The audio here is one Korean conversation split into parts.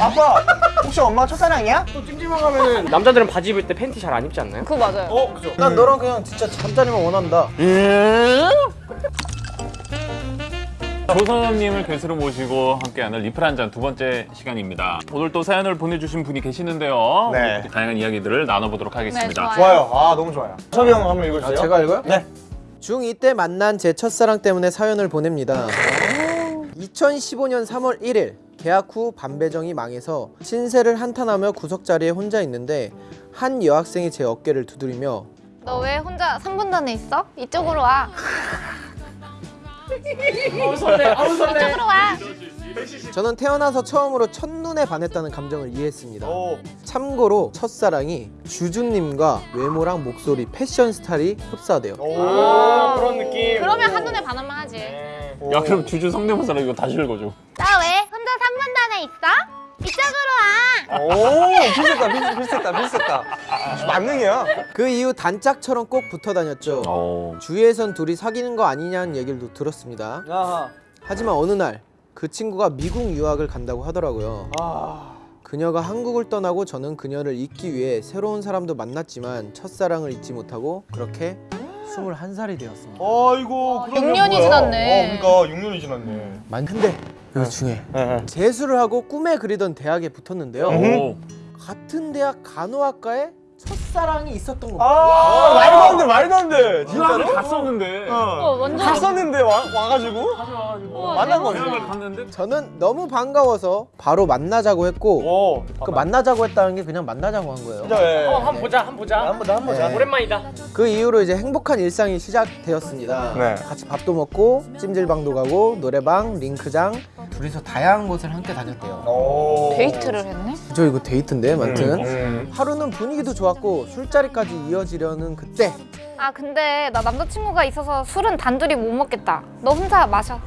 아빠 혹시 엄마가 첫사랑이야? 또 찜질방 가면은 남자들은 바지 입을 때 팬티 잘 안 입지 않나요? 그거 맞아요. 어 그죠 난 너랑 그냥 진짜 잠자리만 원한다 조선님을 게스트로 모시고 함께하는 리플 한 잔 두 번째 시간입니다. 오늘 또 사연을 보내주신 분이 계시는데요. 네. 다양한 이야기들을 나눠보도록 하겠습니다. 네, 좋아요 아 너무 좋아요 섭이 형 한번 읽어주세요 아, 제가 읽어요? 네 중2 때 만난 제 첫사랑 때문에 사연을 보냅니다 2015년 3월 1일 계약 후 반배정이 망해서 신세를 한탄하며 구석자리에 혼자 있는데 한 여학생이 제 어깨를 두드리며 너 왜 혼자 3분단에 있어? 이쪽으로 와. 아우 설레 아우 설레 이쪽으로 와. 저는 태어나서 처음으로 첫눈에 반했다는 감정을 이해했습니다 오. 참고로 첫사랑이 주주님과 외모랑 목소리, 패션 스타일이 흡사돼요 아 그런 느낌 그러면 한눈에 반하면 하지. 야 그럼 주주 성대모사로 이거 다시 읽어줘. 나왜 혼자 3분단에 있어? 이쪽으로 와. 오 비슷했다 비슷, 비슷했다 비슷했다 만능이야 그 이후 단짝처럼 꼭 붙어 다녔죠 어. 주위에선 둘이 사귀는 거 아니냐는 얘기를 들었습니다 아하 하지만 어느 날 그 친구가 미국 유학을 간다고 하더라고요. 아 그녀가 한국을 떠나고 저는 그녀를 잊기 위해 새로운 사람도 만났지만 첫사랑을 잊지 못하고 그렇게 21살이 되었습니다. 아이고 그러면 6년이 뭐야? 지났네. 어 그러니까 6년이 지났네 만 근데 여기 중에 재수를 하고 꿈에 그리던 대학에 붙었는데요. 오. 같은 대학 간호학과에 첫사랑이 있었던 겁니다. 아 말도 안 돼 말도 안돼 진짜로? 진짜로? 갔었는데. 어, 완전 갔었는데 와, 와가지고 우와, 만난. 거지 갔는데 저는 너무 반가워서 바로 만나자고 했고 오 그 만나자고 했다는 게 그냥 만나자고 한 거예요. 진짜 예. 어 한번 보자 한번 보자 한번 더 한번 더 네. 오랜만이다 그 이후로 이제 행복한 일상이 시작되었습니다. 네. 같이 밥도 먹고 찜질방도 가고 노래방, 링크장 둘이서 다양한 곳을 함께 다녔대요. 오. 데이트를 했네? 저 이거 데이트인데, 아무튼 음. 하루는 분위기도 좋 았고 술자리까지 이어지려는 그때 아 근데 나 남자친구가 있어서 술은 단둘이 못 먹겠다. 너 혼자 마셔.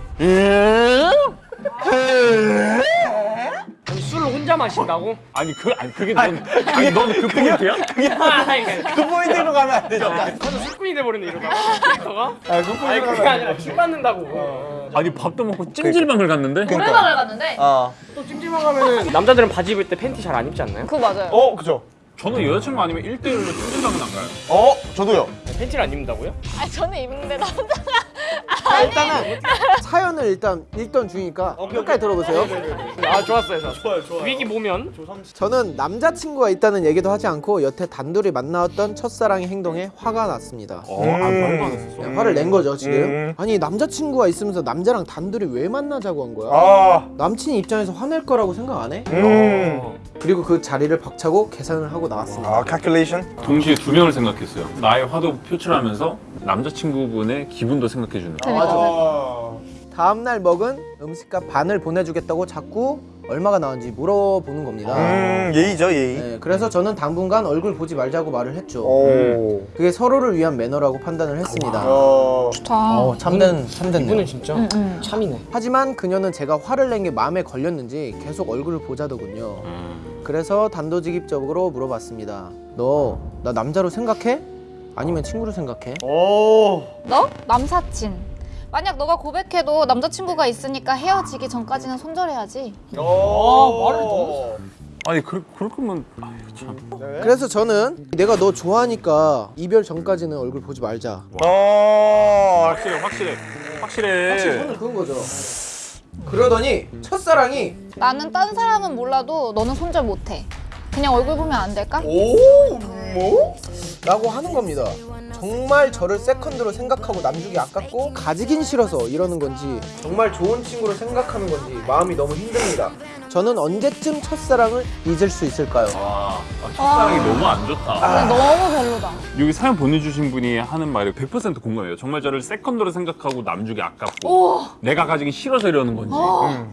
아니, 술을 혼자 마신다고? 아니 그 아니 그게 넌 아니 넌그 포인트야? 그 포인트로 가면 안 되죠 저는 술꾼이 돼버리네 이러다가 캐릭터가 아, 그 아니 포인트로 그게 가면 아니라 술 받는다고 아니 밥도 먹고 찜질방을 갔는데. 노래방을 갔는데? 아. 또 찜질방 가면은 남자들은 바지 입을 때 팬티 잘 안 입지 않나요? 그거 맞아요. 어 그죠 저는 여자친구 아니면 1대1로 찜질방은 안 가요. 어 저도요 팬티를 안 입는다고요? 아 저는 입는데 남자가 자, 일단은 사연을 일단 읽던 중이니까 끝까지 들어보세요. 아 좋았어요 저 좋아요 좋아요 위기 보면 저는 남자친구가 있다는 얘기도 하지 않고 여태 단둘이 만나왔던 첫사랑의 행동에 화가 났습니다. 어, 아 말도 안 했었어. 그냥 화를 낸 거죠 지금. 음. 아니 남자친구가 있으면서 남자랑 단둘이 왜 만나자고 한 거야? 아 남친 입장에서 화낼 거라고 생각 안 해? 음. 그리고 그 자리를 박차고 계산을 하고 나왔습니다. 아 calculation 동시에 두 명을 생각했어요. 나의 화도 표출하면서 남자친구분의 기분도 생각해주는. 아 다음날 먹은 음식값 반을 보내주겠다고 자꾸 얼마가 나온지 물어보는 겁니다. 음 예의죠 예의 네, 그래서 저는 당분간 얼굴 보지 말자고 말을 했죠. 오 그게 서로를 위한 매너라고 판단을 했습니다. 어. 좋다. 어, 참된 참됐네요. 이분은 진짜 응. 참이네 하지만 그녀는 제가 화를 낸 게 마음에 걸렸는지 계속 얼굴을 보자더군요. 음. 그래서 단도직입적으로 물어봤습니다. 너 나 남자로 생각해? 아니면 친구로 생각해? 오 너? 남사친. 만약 너가 고백해도 남자친구가 있으니까 헤어지기 전까지는 손절해야지. 어, 말을 너무 아니 그 그럴 거면 아유 참. 그래서 저는 내가 너 좋아하니까 이별 전까지는 얼굴 보지 말자. 어 확실해 확실해 확실해. 저는 그런 거죠. 그러더니 첫사랑이 나는 딴 사람은 몰라도 너는 손절 못해. 그냥 얼굴 보면 안 될까? 오 뭐? 라고 하는 겁니다. 정말 저를 세컨드로 생각하고 남주기 아깝고 가지긴 싫어서 이러는 건지 정말 좋은 친구로 생각하는 건지 마음이 너무 힘듭니다. 저는 언제쯤 첫사랑을 잊을 수 있을까요? 와 아, 첫사랑이 너무 안 좋다. 근데 너무 별로다. 여기 사연 보내주신 분이 하는 말이 100% 공감해요. 정말 저를 세컨드로 생각하고 남주기 아깝고 오, 내가 가지기 싫어서 이러는 건지.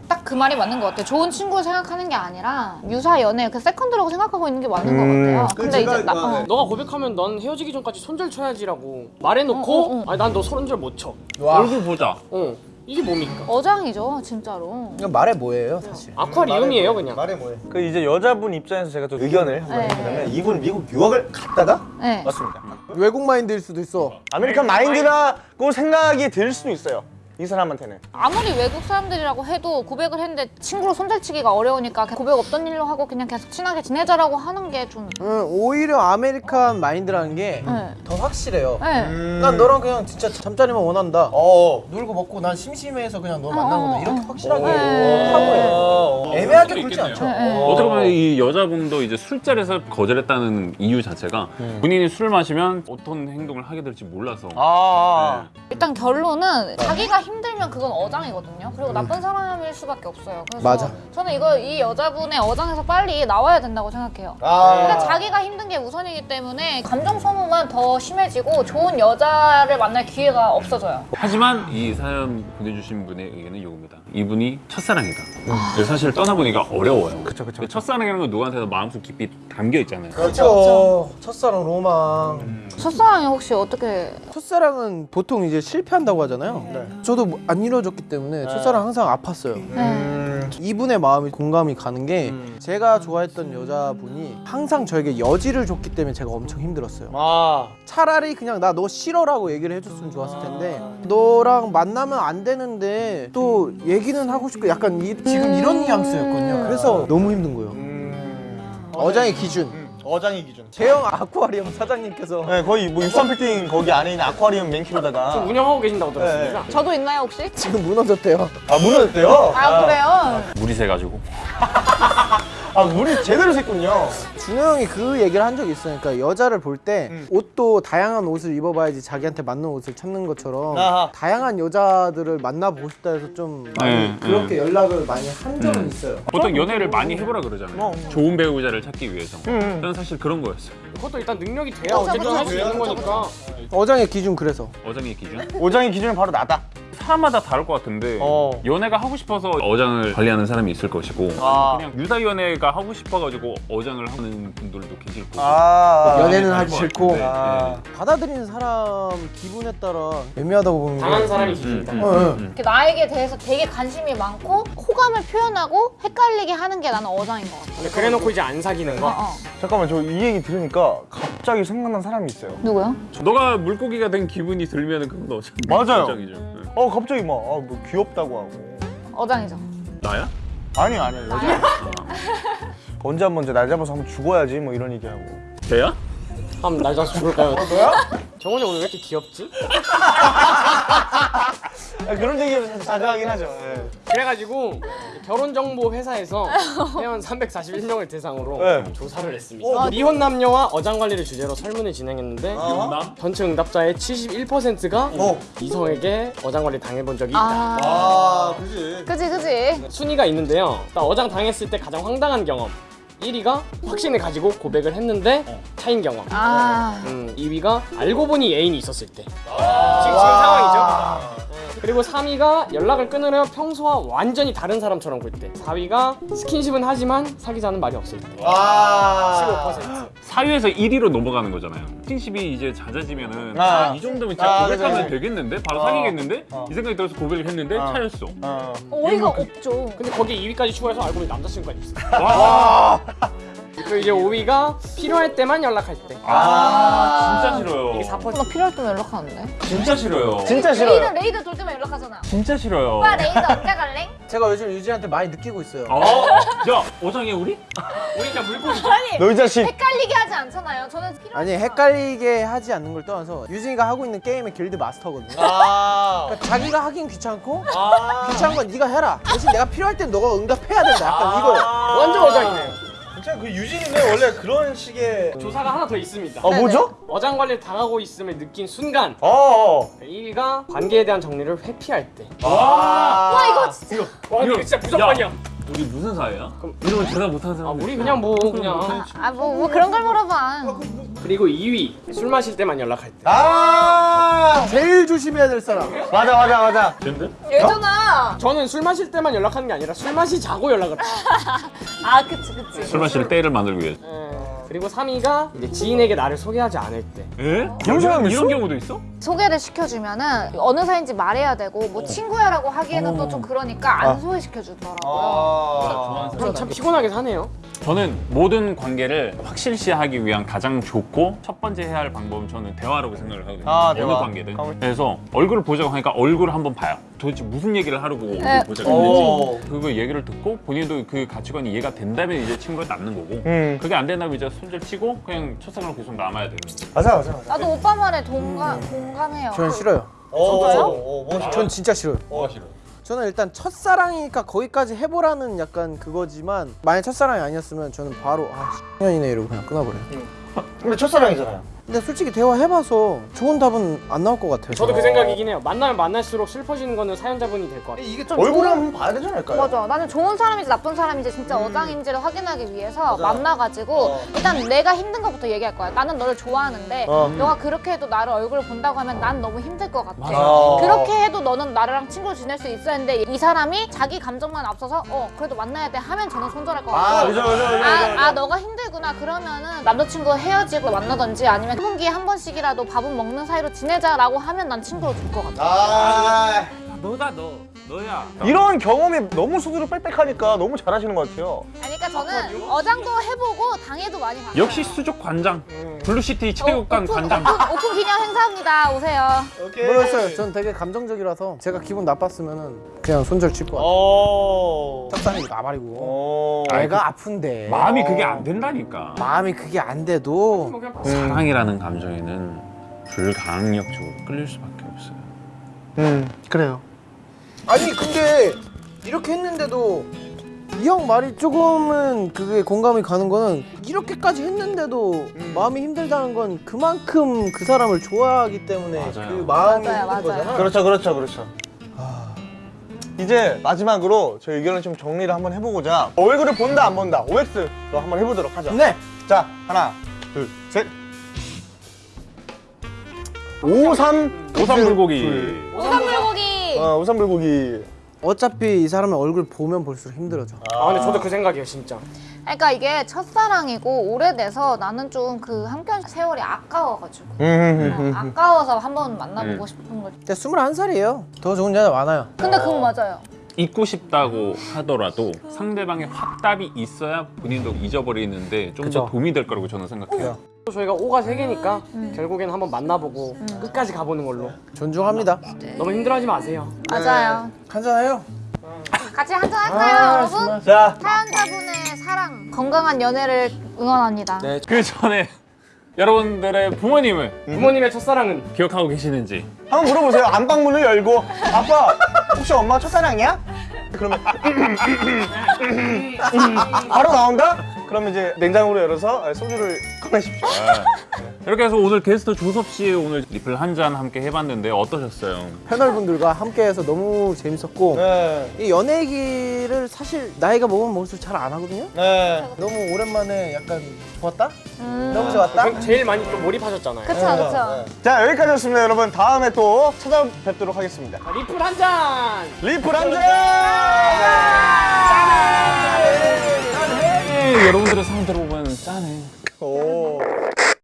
딱 그 말이 맞는 것 같아. 좋은 친구로 생각하는 게 아니라 유사 연애 그 세컨드라고 생각하고 있는 게 맞는 것 같아요. 근데 이제 나, 어. 너가 고백하면 넌 헤어지기 전까지 손절 쳐야지라고 말해놓고 어, 어, 어. 아니 난 너 손절 못 쳐 와, 얼굴 보자. 어. 이게 뭡니까? 어장이죠, 진짜로. 이건 말해 뭐예요, 사실. 아쿠아리움이에요 그냥 말해 뭐해 그 이제 여자분 입장에서 제가 좀 의견을 한번 네. 해보자면 이분 미국 유학을 갔다가 네. 맞습니다 외국 마인드일 수도 있어. American mind라고 생각이 들 수도 있어요 이 사람한테는. 아무리 외국 사람들이라고 해도 고백을 했는데 친구로 손절치기가 어려우니까 고백 없던 일로 하고 그냥 계속 친하게 지내자라고 하는 게 좀. 음, 오히려 American mind라는 게 더 네. 확실해요. 네. 음. 난 너랑 그냥 진짜 잠자리만 원한다. 어. 놀고 먹고 난 심심해서 그냥 너 어, 만나거든. 어, 이렇게 어. 확실하게 네. 하고 해. 어. 애매하게 굴지. 않죠. 네, 네. 어떻게 보면 이 여자분도 이제 술자리에서 거절했다는 이유 자체가 본인이 술을 마시면 어떤 행동을 하게 될지 몰라서 아. 일단 결론은 자기가 힘들면 그건 어장이거든요. 그리고 나쁜 사람일 수밖에 없어요. 그래서 맞아. 저는 이거 이 여자분의 어장에서 빨리 나와야 된다고 생각해요. 아. 그러니까 자기가 힘든 게 우선이기 때문에 감정 소모만 더 심해지고 좋은 여자를 만날 기회가 없어져요. 하지만 이 사연 보내주신 분의 의견은 이겁니다. 이분이 첫사랑이다. 그래서 사실 떠나보니까 어려워요. 그쵸, 그쵸, 그쵸. 첫사랑이라는 건 누구한테도 마음속 깊이 담겨 있잖아요. 그렇죠. 첫사랑 로망. 첫사랑이 혹시 어떻게 첫사랑은 보통 이제 실패한다고 하잖아요. 저도 뭐안 이루어졌기 때문에 첫사랑 항상 아팠어요. 네. 음. 이분의 마음이 공감이 가는 게 음. 제가 좋아했던 여자분이 항상 저에게 여지를 줬기 때문에 제가 엄청 힘들었어요. 아. 차라리 그냥 나 너 싫어라고 얘기를 해줬으면 좋았을 텐데 너랑 만나면 안 되는데 또 얘기는 하고 싶고 약간 이, 지금 이런 뉘앙스였거든요. 그래서 너무 힘든 거예요. 음. 어장의 기준. 음. 어장의 기준. 제형 아쿠아리움 사장님께서 네, 거의 뭐 육삼 빌딩 거기 안에 있는 아쿠아리움 맨키로다가 지금 운영하고 계신다고 들었습니다. 저도 있나요 혹시? 지금 무너졌대요. 아 무너졌대요? 아 그래요? 물이 새가지고. 아 물이 제대로 샜군요. 준호 형이 그 얘기를 한 적이 있어요. 그러니까 여자를 볼때 음. 옷도 다양한 옷을 입어봐야지 자기한테 맞는 옷을 찾는 것처럼 아하. 다양한 여자들을 만나보고 싶다 해서 좀 많이 네, 그렇게 연락을 많이 한 적은 음. 있어요. 보통 연애를 많이 해보라 그러잖아요. 어. 좋은 배우자를 찾기 위해서. 음. 저는 사실 그런 거였어요. 그것도 일단 능력이 돼야 그쵸, 어쨌든 할 수 있는 거니까. 어장의 기준 그래서 어장의 기준? 오장의 기준은 바로 나다. 사람마다 다를 것 같은데 어. 연애가 하고 싶어서 어장을 관리하는 사람이 있을 것이고 아. 그냥 유다 연애가 하고 싶어가지고 어장을 하는 분들도 계실 거고 아. 연애는 다를 하기 것 싫고. 아. 네. 받아들이는 사람 기분에 따라 애매하다고 보는 당한 게 사람이 음, 기준이다. 음, 어, 음. 이렇게 나에게 대해서 되게 관심이 많고 호감을 표현하고 헷갈리게 하는 게 나는 어장인 것 같아. 근데 그래놓고 이제 안 사귀는 어, 거. 어. 잠깐만 저 이 얘기 들으니까 갑자기 생각난 사람이 있어요. 누구요? 너가 물고기가 된 기분이 들면 그건 어장 맞아요. 어장이죠. 네. 어 갑자기 막 아, 뭐 귀엽다고 하고. 어장이죠. 나야? 아니요 아니요 여자. 언제 한번 이제 날 잡아서 한번 죽어야지 뭐 이런 얘기하고. 걔야? 한번 날 잡아서 죽을까요? 너야? 정원이 오늘 왜 이렇게 귀엽지? 아, 그런 얘기는 자가하긴 하죠. 예. 그래가지고 결혼정보 회사에서 회원 341명을 대상으로 네. 조사를 했습니다. 미혼 남녀와 어장 관리를 주제로 설문을 진행했는데 남? 전체 응답자의 71%가 어. 이성에게 어장 관리 당해본 적이 있다. 아, 아 그지. 그지 그지. 순위가 있는데요. 일단 어장 당했을 때 가장 황당한 경험. 1위가 확신을 가지고 고백을 했는데 차인 경험. 아, 음, 2위가 알고 보니 애인이 있었을 때. 지금, 지금 상황이죠. 네. 그리고 3위가 연락을 끊으려 평소와 완전히 다른 사람처럼 굴 때. 4위가 스킨십은 하지만 사귀자는 말이 없을 때. 아. 15%. 사유에서 1위로 넘어가는 거잖아요. 스킨십이 이제 잦아지면은 아. 아, 이 정도면 진짜 아, 고백하면 그죠. 되겠는데? 바로 어. 사귀겠는데? 어. 이 생각이 들어서 고백을 했는데 어. 차였어. 어. 어이가 없죠. 근데 거기 2위까지 추가해서 알고 보니 남자친구가 있어. 와, 그리고 이제 5위가 필요할 때만 연락할 때. 아, 진짜 싫어요. 이게 4%. 나 필요할 때면 연락하는데. 진짜 싫어요. 진짜 레이더 싫어요. 레이더 돌 때만 연락하잖아. 진짜 싫어요. 오빠 레이더 언제 갈래? 제가 요즘 유진한테 많이 느끼고 있어요. 어? 야, 어장해 우리? 우리 그냥 물고기 아니 너이 자식. 헷갈리게 하지 않잖아요. 저는 필요. 아니 헷갈리게 하지 않는 걸 떠나서 유진이가 하고 있는 게임의 길드 마스터거든요. 아. 그러니까 자기가 하긴 귀찮고 아. 귀찮은 건 네가 해라. 대신 내가 필요할 땐 너가 응답해야 된다. 약간 이거요. 완전 어장이네 요. 진짜 그 유진이는 원래 그런 식의. 조사가 하나 더 있습니다. 어 뭐죠? 어장 관리를 당하고 있음을 느낀 순간 어. 1위가 관계에 대한 정리를 회피할 때. 와. 와 이거 진짜. 와 이거 진짜 무조건이야. 우리 무슨 사이야? 이러면 대답 못하는 아, 사람. 우리 그냥 뭐 그냥 아뭐 뭐 그런 걸 물어봐. 그리고 2위 술 마실 때만 연락할 때. 아. 제일 조심해야 될 사람. 맞아 맞아 맞아. 근데? 예전아. 저는 술 마실 때만 연락하는 게 아니라 술 마시 자고 연락을 해요. 아 그치 그치. 술 마실 때를 만들기 위해서. 예. 그리고 3위가 이제 지인에게 나를 소개하지 않을 때. 에? 그런 사람 있어? 이런 경우도 있어? 소개를 시켜주면은 어느 사이인지 말해야 되고 뭐 친구야라고 하기에는 또좀 그러니까 안 소개시켜 주더라고요. 아. 그럼 참 피곤하게 사네요. 저는 모든 관계를 확실시하기 위한 가장 좋고 첫 번째 해야 할 방법은 저는 대화라고 생각을 하거든요. 아, 어느 대화. 관계든. 아, 그래서 얼굴을 보자고 하니까 얼굴을 한번 봐요. 도대체 무슨 얘기를 하려고 네. 보자겠는지 그거 얘기를 듣고 본인도 그 가치관이 이해가 된다면 이제 친구가 남는 거고 음. 그게 안 된다면 이제 손절 치고 그냥 첫사랑으로 계속 남아야 되는 거죠. 맞아 맞아 맞아. 나도 오빠 말에 동감 공감해요. 저는 싫어요. 어, 전 진짜 싫어요. 어, 싫어. 저는 일단 첫사랑이니까 거기까지 해보라는 약간 그거지만 만약 첫사랑이 아니었으면 저는 바로 아 년이네 이러고 그냥 끊어버려요. 근데 첫사랑이잖아요. 근데 솔직히 대화해봐서 좋은 답은 안 나올 것 같아요. 저도 그 생각이긴 해요. 만나면 만날수록 슬퍼지는 거는 사연자분이 될 것 같아요. 이게 좀 얼굴을 한번 봐야 되지 않을까요? 맞아. 나는 좋은 사람인지 나쁜 사람인지 진짜 어장인지를 확인하기 위해서 만나가지고 일단 내가 힘든 것부터 얘기할 거야. 나는 너를 좋아하는데 어. 너가 그렇게 해도 나를 얼굴 본다고 하면 난 너무 힘들 것 같아. 맞아. 그렇게 해도 너는 나랑 친구로 지낼 수 있어야 했는데 이 사람이 자기 감정만 앞서서 어 그래도 만나야 돼 하면 저는 손절할 것 같아. 아, 그죠, 그죠, 그죠. 아, 아 너가 힘들구나 그러면은 남자친구 헤어지고 만나든지 아니면 1분기에 한 번씩이라도 밥은 먹는 사이로 지내자라고 하면 난 친구로 줄 것 같아. 아, 너다 너 너야. 이런 경험이 너무 스스로 빽빽하니까 너무 잘하시는 것 같아요. 아니, 그러니까 저는 어장도 해보고 당해도 많이 봤어요. 역시 수족 관장 블루시티 체육관 오픈, 관장. 오픈, 오픈 기념 행사입니다. 오세요. 모르겠어요. 전 되게 감정적이라서 제가 기분 나빴으면은 그냥 손절 칠 것 같아요. 오. 첫사랑이 나발이고 오. 애가 아픈데 마음이 그게 안 된다니까. 마음이 그게 안 돼도 사랑이라는 감정에는 불가항력적으로 끌릴 수밖에 없어요. 음, 그래요. 아니 근데 이렇게 했는데도 이 형 말이 조금은 그게 공감이 가는 거는 이렇게까지 했는데도 마음이 힘들다는 건 그만큼 그 사람을 좋아하기 때문에 맞아요. 그 마음이 맞아요, 힘든 맞아요. 거잖아. 그렇죠, 그렇죠, 그렇죠. 이제 마지막으로 저희 의견을 좀 정리를 한번 해보고자 얼굴을 본다 안 본다 OX로 한번 해보도록 하죠. 네. 자 하나 둘 셋. 오삼 오삼 불고기. 오삼불고기. 어 오삼 불고기. 어차피 이 사람의 얼굴 보면 볼수록 힘들어져. 아 근데 저도 그 생각이에요 진짜. 그러니까 이게 첫사랑이고 오래돼서 나는 좀 그 함께한 세월이 아까워가지고 음, 어, 아까워서 한번 만나보고 음. 싶은 거지. 근데 21살이에요. 더 좋은 여자 많아요. 근데 그건 맞아요. 잊고 싶다고 하더라도 상대방의 확답이 있어야 본인도 잊어버리는데 좀 더. 도움이 될 거라고 저는 생각해요. 또 저희가 오가 세 개니까 결국엔 한번 만나보고 끝까지 가보는 걸로. 존중합니다. 너무 힘들어하지 마세요. 맞아요. 한잔해요. 같이 한잔 할까요, 여러분? 정말. 자 사연자분의 사랑, 건강한 연애를 응원합니다. 네. 그 전에 여러분들의 부모님을 부모님의 첫사랑은 기억하고 계시는지 한번 물어보세요. 안방문을 열고 아빠 혹시 엄마 첫사랑이야? 그러면 바로 나온다? 그러면 이제 냉장고를 열어서 소주를 꺼내십시오. 이렇게 해서 오늘 게스트 조섭 씨 오늘 리플 한 잔 함께 해봤는데 어떠셨어요? 패널분들과 함께해서 너무 재밌었고 네. 이 연애 얘기를 사실 나이가 먹으면 먹을수록 잘 안 하거든요. 네. 너무 오랜만에 약간 좋았다? 음. 너무 좋았다? 그- 제일 많이 또 몰입하셨잖아요. 그쵸, 그쵸. 자 여기까지였습니다 여러분. 다음에 또 찾아뵙도록 하겠습니다. 자, 리플 한 잔. 리플 한 잔! 네, 여러분들의 사연 들어보면 짠해.